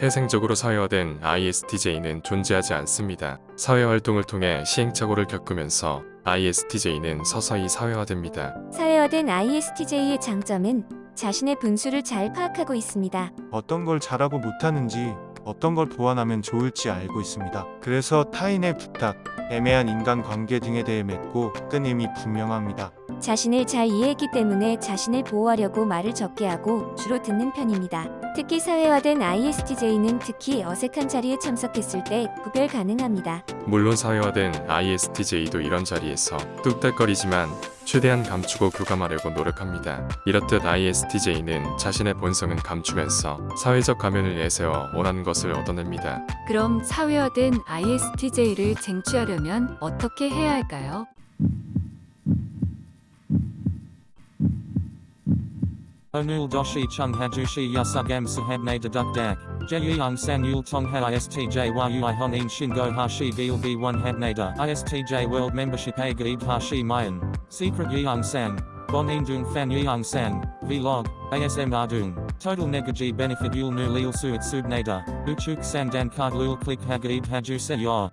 태생적으로 사회화된 ISTJ는 존재하지 않습니다. 사회활동을 통해 시행착오를 겪으면서 ISTJ는 서서히 사회화됩니다. 사회화된 ISTJ의 장점은 자신의 분수를 잘 파악하고 있습니다. 어떤 걸 잘하고 못하는지 어떤 걸 보완하면 좋을지 알고 있습니다. 그래서 타인의 부탁, 애매한 인간관계 등에 대해 맺고 끊임이 분명합니다. 자신을 잘 이해했기 때문에 자신을 보호하려고 말을 적게 하고 주로 듣는 편입니다. 특히 사회화된 ISTJ는 특히 어색한 자리에 참석했을 때 구별 가능합니다. 물론 사회화된 ISTJ도 이런 자리에서 뚝딱거리지만 최대한 감추고 교감하려고 노력합니다. 이렇듯 ISTJ는 자신의 본성은 감추면서 사회적 가면을 내세워 원하는 것을 얻어냅니다. 그럼 사회화된 ISTJ를 쟁취하려면 어떻게 해야 할까요? Onul doshi chung hajushi yasugam sahabne deduk dak. Jeyung san yul tong ha istj yui honin shingo hashi gil b 1 habnada. Istj world membership a gaib hashi mayan. Secret yeung san. Bon dung fan yeung san. Vlog. ASM ardung. Total negaji benefit yul nu lil suit subnada. Uchuk san dan card lul click ha gaib haju se yor.